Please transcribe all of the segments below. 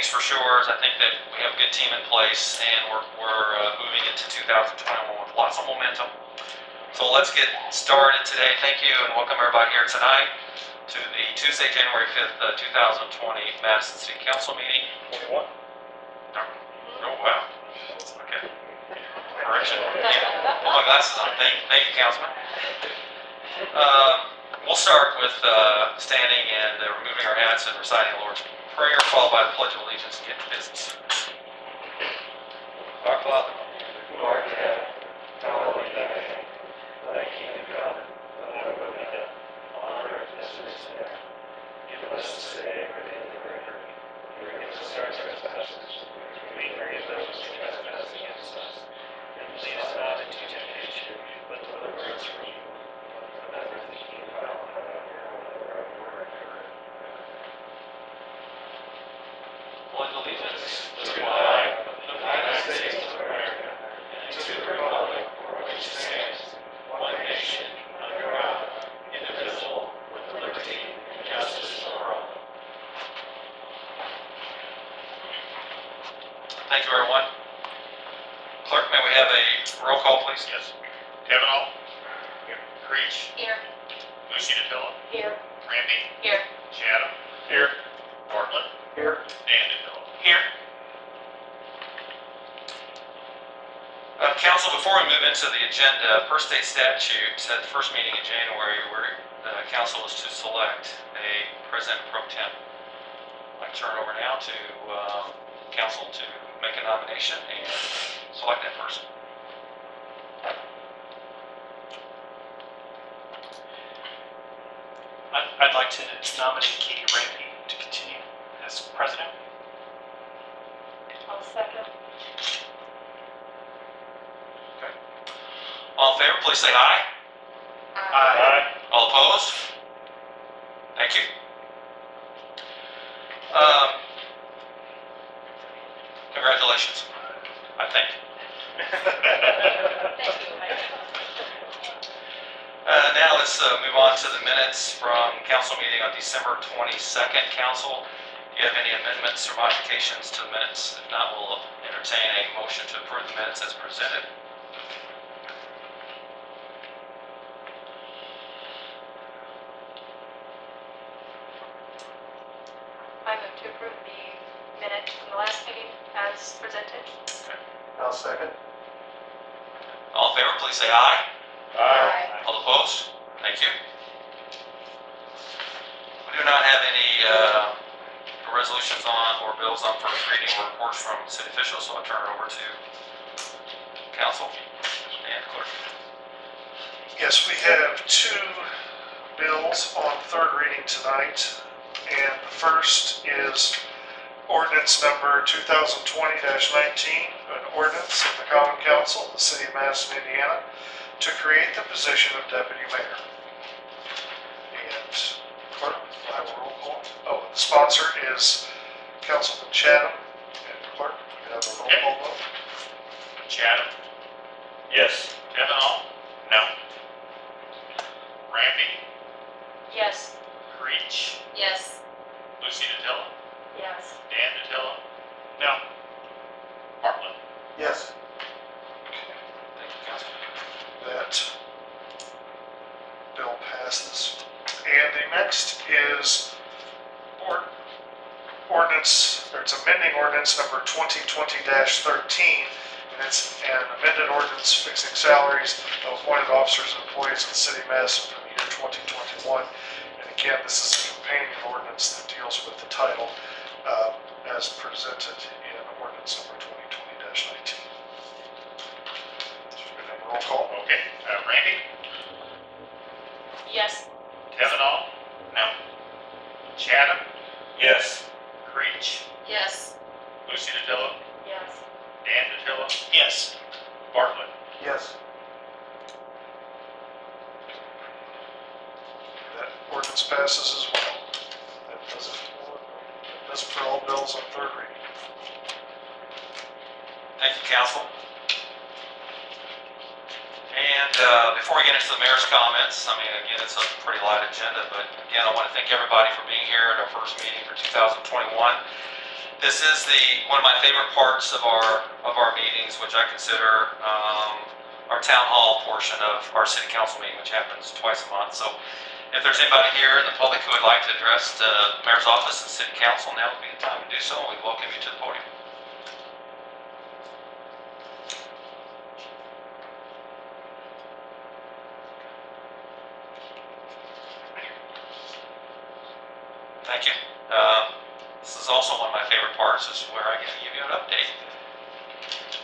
thing's for sure is I think that we have a good team in place and we're, we're, uh, moving into 2021 with lots of momentum. So let's get started today. Thank you and welcome everybody here tonight to the Tuesday, January 5th, uh, 2020 Madison City Council meeting. Twenty-one? Oh, wow. Okay. Correction. Yeah. Put my glasses on. Thank, thank you, Councilman. Um, We'll start with uh, standing and uh, removing our hats and reciting the Lord's Prayer, followed by the Pledge of Allegiance to get to business. Our Father, Who art in heaven, Yeah. Uh, Council, before we move into the agenda, per state statute, at the first meeting in January, where the council is to select a president pro tem. I turn over now to uh, council to make a nomination and select that person. I'd, I'd like to nominate Katie Rampy to continue as president. I'll second. All in favor, please say aye. Aye. All opposed? Thank you. Um, Congratulations, I think. Thank you, Uh, Now let's uh, move on to the minutes from council meeting on December 22nd. Council, do you have any amendments or modifications to the minutes? If not, we'll entertain a motion to approve the minutes as presented. I move to approve the minutes from the last meeting as presented. I'll second. All in favor, please say aye. Aye. All opposed? Thank you. We do not have any uh, resolutions on or bills on first reading or reports from city officials, so I'll turn it over to council and clerk. Yes, we have two bills on third reading tonight. And the first is ordinance number 2020-19, an ordinance of the Common Council of the City of Madison, Indiana, to create the position of deputy mayor. And clerk, I will roll call. Oh, the sponsor is Councilman Chatham. And clerk, we have a roll call vote. Chatham. Yes. Kavanaugh. No. Rampy. Yes. Creech. Yes. Lucy DeVilla. Yes. Dan DeVilla. No. Bartlett. Yes. Thank you, council. that bill passes. And the next is ord- ordinance, or it's amending ordinance number 2020-13, and it's an amended ordinance fixing salaries of appointed officers and employees of the city of Madison for the year 2021. And again, this is a companion ordinance that deals with the title uh, as presented in ordinance number 2020-19. Roll call. Okay. Uh, Rampy. Yes. Kavanaugh. No. Chatham. Yes. Creech. Yes. Lucy DeVilla. Yes. Dan DeVilla. Yes. Bartlett. Yes. That ordinance passes as well. That does it for, that does it for all bills on third reading. Thank you, council. And uh, before we get into the mayor's comments, I mean, again, it's a pretty light agenda, but again, I want to thank everybody for being here at our first meeting for 2021. This is the, one of my favorite parts of our, of our meetings, which I consider um, our town hall portion of our city council meeting, which happens twice a month. So if there's anybody here in the public who would like to address the mayor's office and city council, now would be the time to do so. We welcome you to the podium. Thank you. Um, This is also one of my favorite parts, is where I get to give you an update.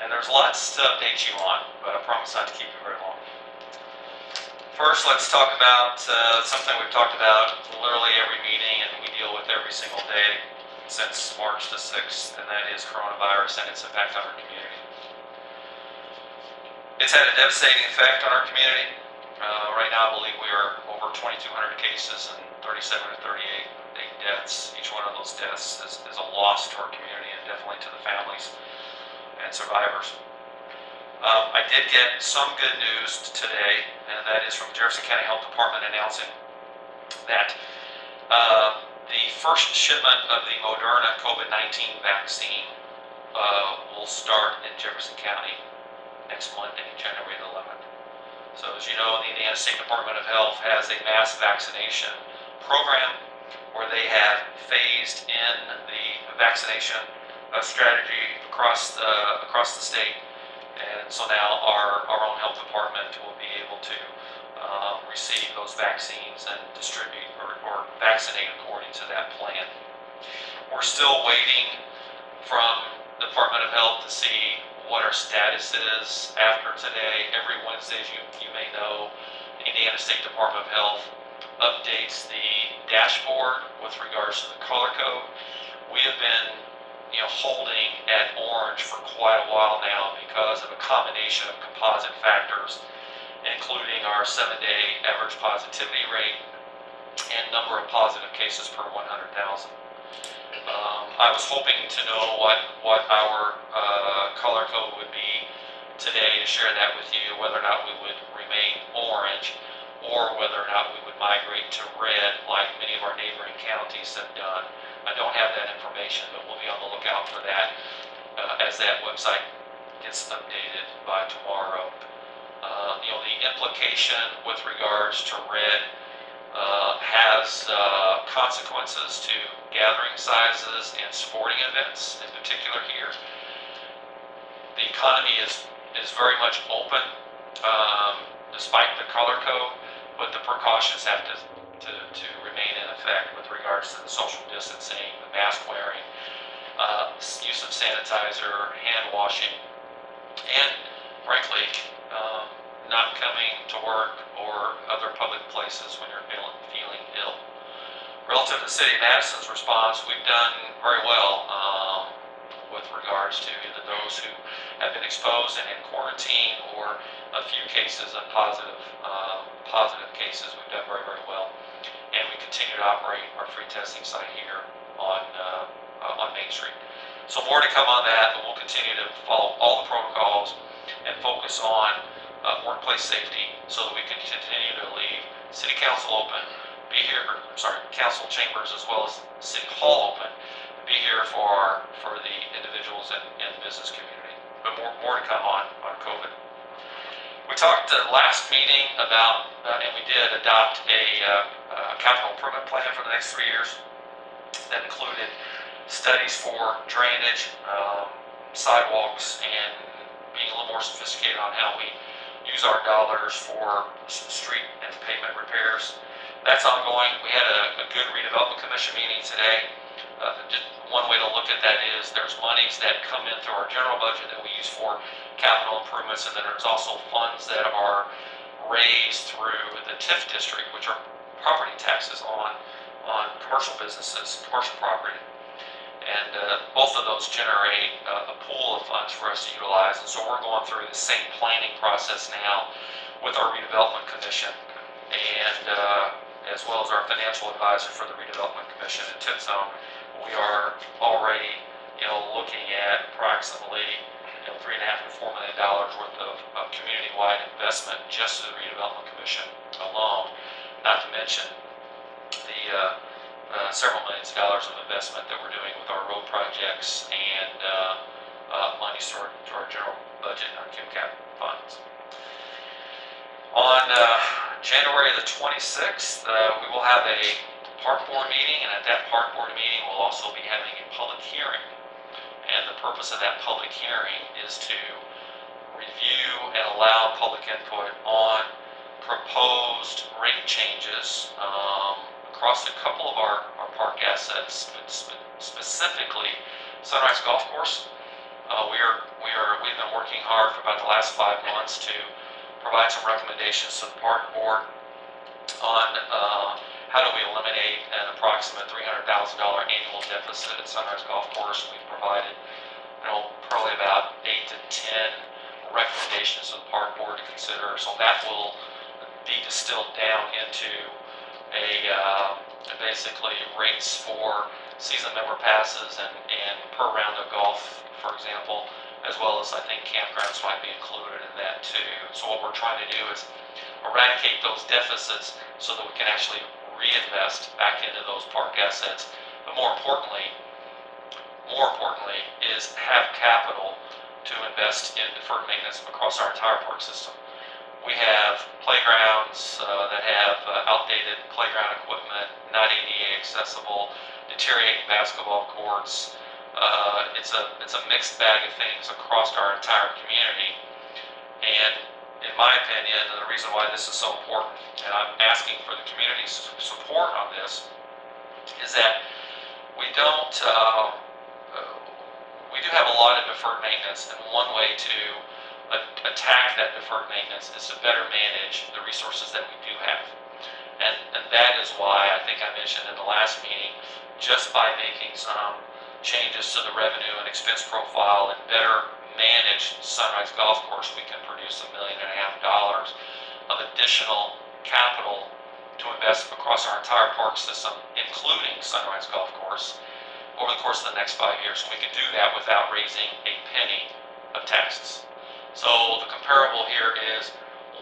And there's lots to update you on, but I promise not to keep you very long. First, let's talk about uh, something we've talked about literally every meeting and we deal with every single day since March the 6th, and that is coronavirus and its impact on our community. It's had a devastating effect on our community. Uh, Right now, I believe we are over 2,200 cases and 37 or 38 eight deaths. Each one of those deaths is, is a loss to our community and definitely to the families and survivors. Um, I did get some good news today, and that is from Jefferson County Health Department announcing that uh, the first shipment of the Moderna COVID-19 vaccine uh, will start in Jefferson County next Monday, January the 11th. So as you know, the Indiana State Department of Health has a mass vaccination program where they have phased in the vaccination uh, strategy across the, across the state. And so now our, our own health department will be able to um, receive those vaccines and distribute or, or vaccinate according to that plan. We're still waiting from the Department of Health to see what our status is after today. Every Wednesday, as you, you may know, Indiana State Department of Health updates the dashboard with regards to the color code. We have been, you know, holding at orange for quite a while now because of a combination of composite factors, including our seven-day average positivity rate and number of positive cases per 100,000. Um, I was hoping to know what, what our uh, color code would be today to share that with you, whether or not we would remain orange or whether or not we would migrate to red like many of our neighboring counties have done. I don't have that information, but we'll be on the lookout for that uh, as that website gets updated by tomorrow. Uh, You know, the implication with regards to red uh, has uh, consequences to gathering sizes and sporting events in particular here. The economy is, is very much open um, despite the color code but the precautions have to, to, to remain in effect with regards to the social distancing, the mask wearing, uh, use of sanitizer, hand washing, and frankly, um, not coming to work or other public places when you're feeling, feeling ill. Relative to city of Madison's response, we've done very well um, with regards to either those who have been exposed and in quarantine or a few cases of positive, um, positive cases. We've done very, very well. And we continue to operate our free testing site here on, uh, uh, on Main Street. So more to come on that, but we'll continue to follow all the protocols and focus on uh, workplace safety so that we can continue to leave city council open, be here, or, sorry, council chambers as well as city hall open, be here for our, for the individuals and, and business community. But more, more to come on, on COVID. We talked uh, last meeting about, uh, and we did adopt a uh, uh, capital improvement plan for the next three years that included studies for drainage, um, sidewalks, and being a little more sophisticated on how we use our dollars for street and pavement repairs. That's ongoing. We had a, a good redevelopment commission meeting today. Uh, just one way to look at that is there's monies that come in through our general budget that we use for capital improvements, and then there's also funds that are raised through the TIF district, which are property taxes on, on commercial businesses, commercial property. And uh, both of those generate uh, a pool of funds for us to utilize, and so we're going through the same planning process now with our redevelopment commission, and uh, as well as our financial advisor for the redevelopment commission at TIF Zone. We are already, you know, looking at approximately you know, three and a half to four million dollars worth of, of community-wide investment just to the redevelopment commission alone, not to mention the, uh, uh, several millions of dollars of investment that we're doing with our road projects and, uh, uh, monies to our, to our general budget, and our QCAP funds. On, uh, January the twenty-sixth, uh, we will have a park board meeting, and at that park board meeting, we'll also be having a public hearing. And the purpose of that public hearing is to review and allow public input on proposed rate changes um, across a couple of our, our park assets, specifically Sunrise Golf Course. Uh, we are, we are, we've been working hard for about the last five months to provide some recommendations to the park board on uh, how do we eliminate an approximate $300,000 annual deficit at Sunrise Golf Course. We've provided, you know, probably about eight to 10 recommendations to the park board to consider. So that will be distilled down into a, uh, basically rates for season member passes and, and per round of golf, for example, as well as I think campgrounds might be included in that too. So what we're trying to do is eradicate those deficits so that we can actually reinvest back into those park assets. But more importantly, more importantly, is have capital to invest in deferred maintenance across our entire park system. We have playgrounds uh, that have uh, outdated playground equipment, not ADA accessible, deteriorating basketball courts. Uh, it's a it's a mixed bag of things across our entire community. And my opinion, and the reason why this is so important, and I'm asking for the community's support on this, is that we don't, uh, uh, we do have a lot of deferred maintenance, and one way to attack that deferred maintenance is to better manage the resources that we do have. And, and that is why I think I mentioned in the last meeting, just by making some changes to the revenue and expense profile and better manage Sunrise Golf Course, we can produce a million and a half dollars of additional capital to invest across our entire park system, including Sunrise Golf Course, over the course of the next five years. We can do that without raising a penny of taxes. So the comparable here is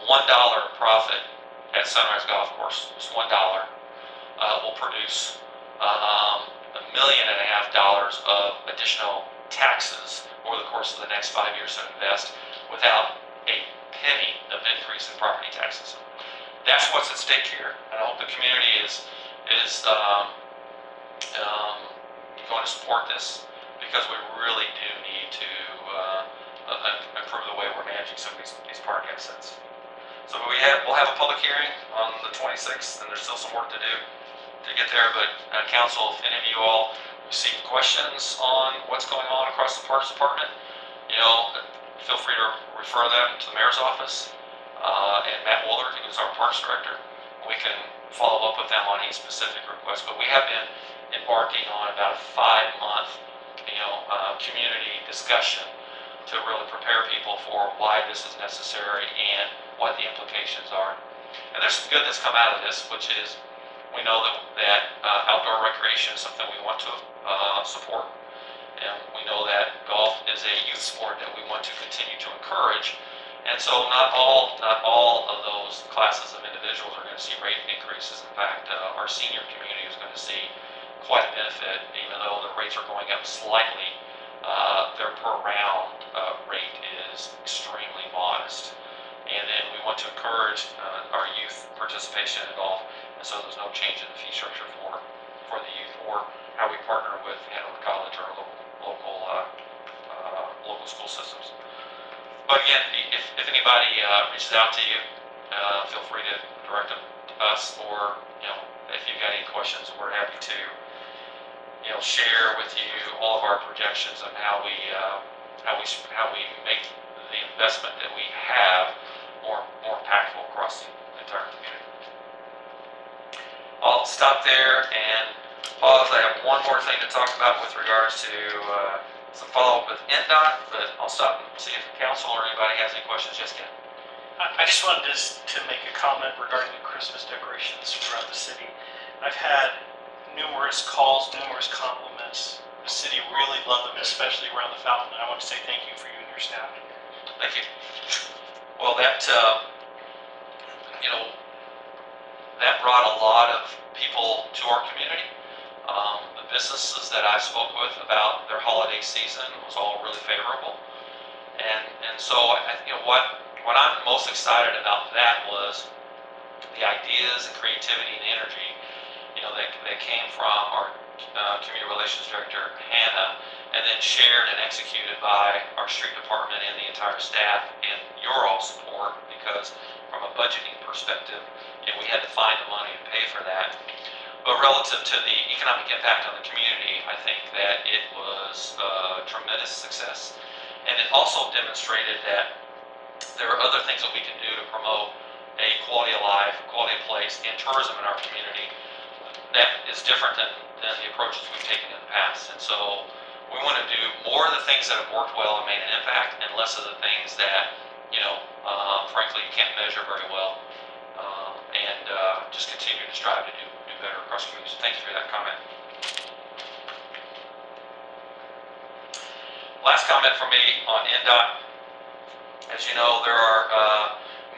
one dollar profit at Sunrise Golf Course, one dollar, uh, will produce, um, a million and a half dollars of additional taxes over the course of the next five years to invest without a penny of increase in property taxes. That's what's at stake here, and I hope the community is, is, um, um, going to support this, because we really do need to, uh, uh, improve the way we're managing some of these, these park assets. So we have, we'll have a public hearing on the twenty-sixth, and there's still some work to do to get there, but, uh, council, if any of you all receive questions on what's going on across the Parks Department, you know, feel free to refer them to the mayor's office, uh, and Matt Woolard, who's our Parks Director. We can follow up with them on any specific requests, but we have been embarking on about a five-month, you know, uh, community discussion to really prepare people for why this is necessary and what the implications are. And there's some good that's come out of this, which is we know that, that uh, outdoor recreation is something we want to uh, support. And we know that golf is a youth sport that we want to continue to encourage. And so not all, not all of those classes of individuals are going to see rate increases. In fact, uh, our senior community is going to see quite a benefit, even though the rates are going up slightly. Uh, their per round uh, rate is extremely modest. And then we want to encourage uh, our youth participation in golf, and so there's no change in the fee structure for, for the youth or how we partner with Hanover College or local, local, uh, uh, local school systems. But again, if, if anybody uh, reaches out to you, uh, feel free to direct them to us, or, you know, if you've got any questions, we're happy to, you know, share with you all of our projections on how we, uh, how we, how we make the investment that we have more, more impactful across the entire community. I'll stop there and pause. I have one more thing to talk about with regards to, uh, some follow-up with INDOT, but I'll stop and see if the council or anybody has any questions. Ken? I, I just wanted to, to make a comment regarding the Christmas decorations throughout the city. I've had numerous calls, numerous compliments The city really loved them, especially around the fountain. I want to say thank you for you and your staff. Thank you. Well, that, uh, you know, that brought a lot of people to our community. Um, the businesses that I spoke with about their holiday season was all really favorable. And, and so, I, you know, what, what I'm most excited about that was the ideas and creativity and energy, you know, that, that came from our, uh, community relations director, Hannah, and then shared and executed by our street department and the entire staff and your all support, because from a budgeting perspective, we had to find the money to pay for that. But relative to the economic impact on the community, I think that it was a tremendous success. And it also demonstrated that there are other things that we can do to promote a quality of life, quality of place, and tourism in our community that is different than, than the approaches we've taken in the past. And so we want to do more of the things that have worked well and made an impact, and less of the things that, you know, uh, frankly, you can't measure very well. And uh, just continue to strive to do, do better across communities. thank you for that comment. Last comment from me on INDOT. As you know, they're our uh,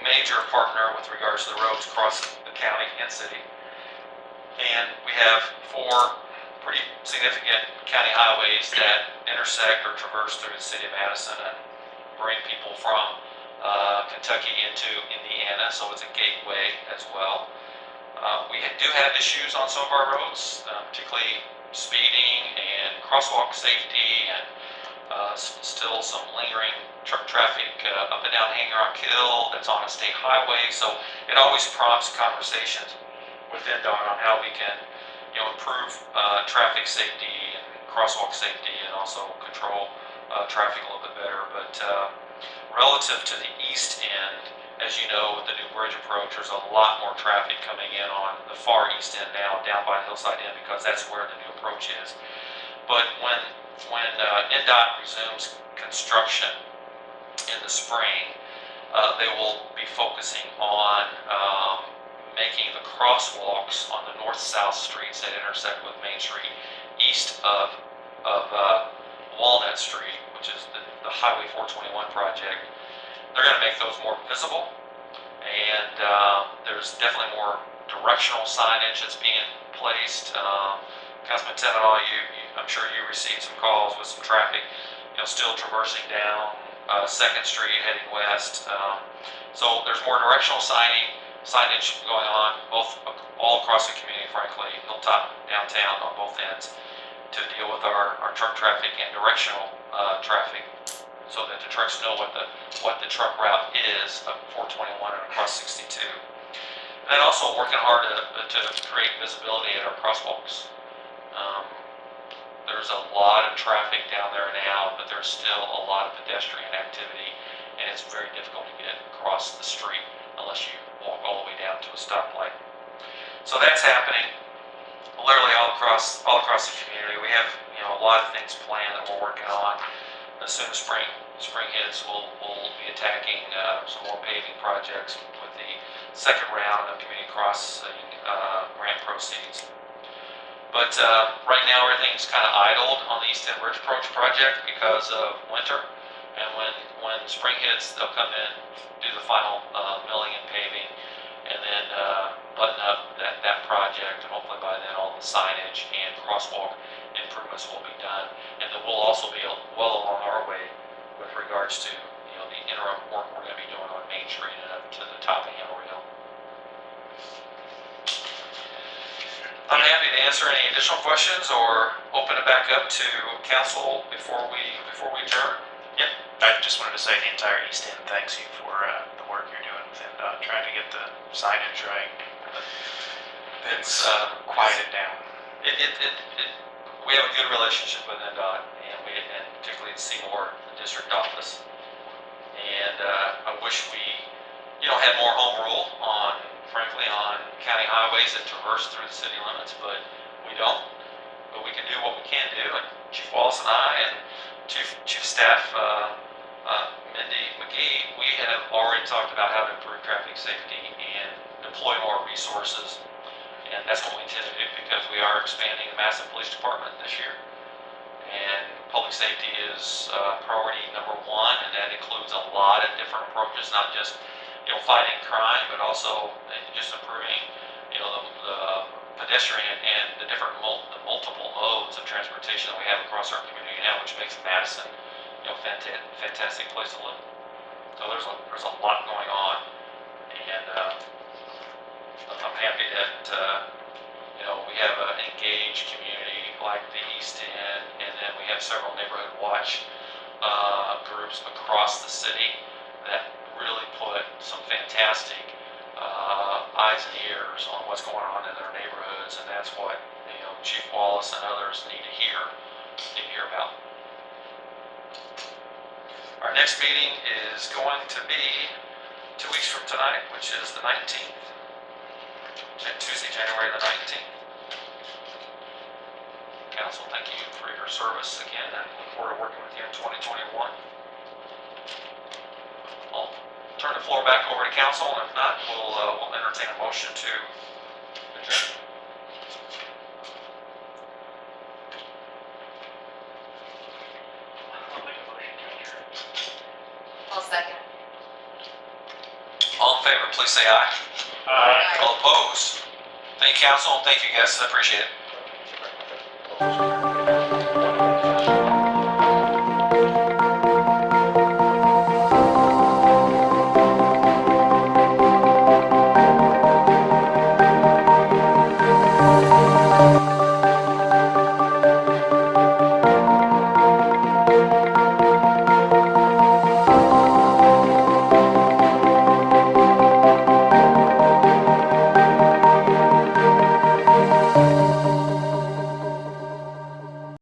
major partner with regards to the roads across the county and city. And we have four pretty significant county highways that intersect or traverse through the city of Madison and bring people from uh, Kentucky into Indiana, so it's a gateway as well. Uh, We do have issues on some of our roads, uh, particularly speeding and crosswalk safety and still some lingering truck traffic up and down Hanger Hill that's on a state highway. So it always prompts conversations with INDOT on how we can, you know, improve traffic safety and crosswalk safety and also control traffic a little bit better. But relative to the east end, as you know, with the new bridge approach, there's a lot more traffic coming in on the far east end now, down by Hillside Inn, because that's where the new approach is. But when, when uh, INDOT resumes construction in the spring, uh, they will be focusing on um, making the crosswalks on the north-south streets that intersect with Main Street east of, of uh, Walnut Street, which is the, the Highway 421 project. They're going to make those more visible, and uh, there's definitely more directional signage that's being placed. Um, Councilman you, you, I'm sure you received some calls with some traffic, you know, still traversing down uh, Second Street heading west. Um, so there's more directional signing, signage going on both all across the community, frankly, Hilltop, downtown, on both ends, to deal with our, our truck traffic and directional uh, traffic, so that the trucks know what the what the truck route is of 421 and across 62. And then also working hard to, to create visibility at our crosswalks. Um, there's a lot of traffic down there now, but there's still a lot of pedestrian activity, and it's very difficult to get across the street unless you walk all the way down to a stoplight. So that's happening literally all across all across the community. We have you know a lot of things planned that we're working on. As soon as spring spring hits, we'll we'll be attacking uh, some more paving projects with the second round of community crossing uh, grant proceeds. But uh, right now, everything's kind of idled on the East End Bridge Approach project because of winter. And when, when spring hits, they'll come in, do the final uh, milling and paving, and then uh, button up that, that project. And hopefully by then, all the signage and crosswalk improvements will be done. And then we'll also be well along our way with regards to, you know, the interim work we're going to be doing on Main Street and up to the top of Hammer Hill. I'm happy to answer any additional questions or open it back up to council before we, before we adjourn. I just wanted to say the entire East End thanks you for uh, the work you're doing with INDOT, trying to get the signage right. It's, uh, Quiet it down. It, it, it, it, we have a good relationship with INDOT, and we, and particularly at Seymour, the district office. And, uh, I wish we, you know, had more home rule on, frankly, on county highways that traverse through the city limits, but we don't. But we can do what we can do, and Chief Wallace and I, and Chief, Chief Staff, uh, uh, Mindy McGee, we have already talked about how to improve traffic safety and deploy more resources and that's what we intend to do because we are expanding the massive police department this year. And public safety is uh, priority number one, and that includes a lot of different approaches, not just, you know, fighting crime, but also just improving, you know, the, the pedestrian and the different mul- the multiple modes of transportation that we have across our community now, which makes Madison, you know, fantastic, fantastic place to live. So there's a, there's a lot going on, and, uh, I'm happy that, uh, you know, we have an engaged community like the East End, and then we have several neighborhood watch, uh, groups across the city that really put some fantastic, uh, eyes and ears on what's going on in their neighborhoods, and that's what, you know, Chief Wallace and others need to hear, need to hear about. Our next meeting is going to be two weeks from tonight, which is the nineteenth. Tuesday, January the nineteenth. Council, thank you for your service again, and look forward to working with you in twenty twenty-one. I'll turn the floor back over to council, and if not, we'll, uh, we'll entertain a motion to adjourn. A motion to adjourn. I'll second. All in favor, please say aye. Aye. All opposed? Thank you, council, thank you guests. I appreciate it.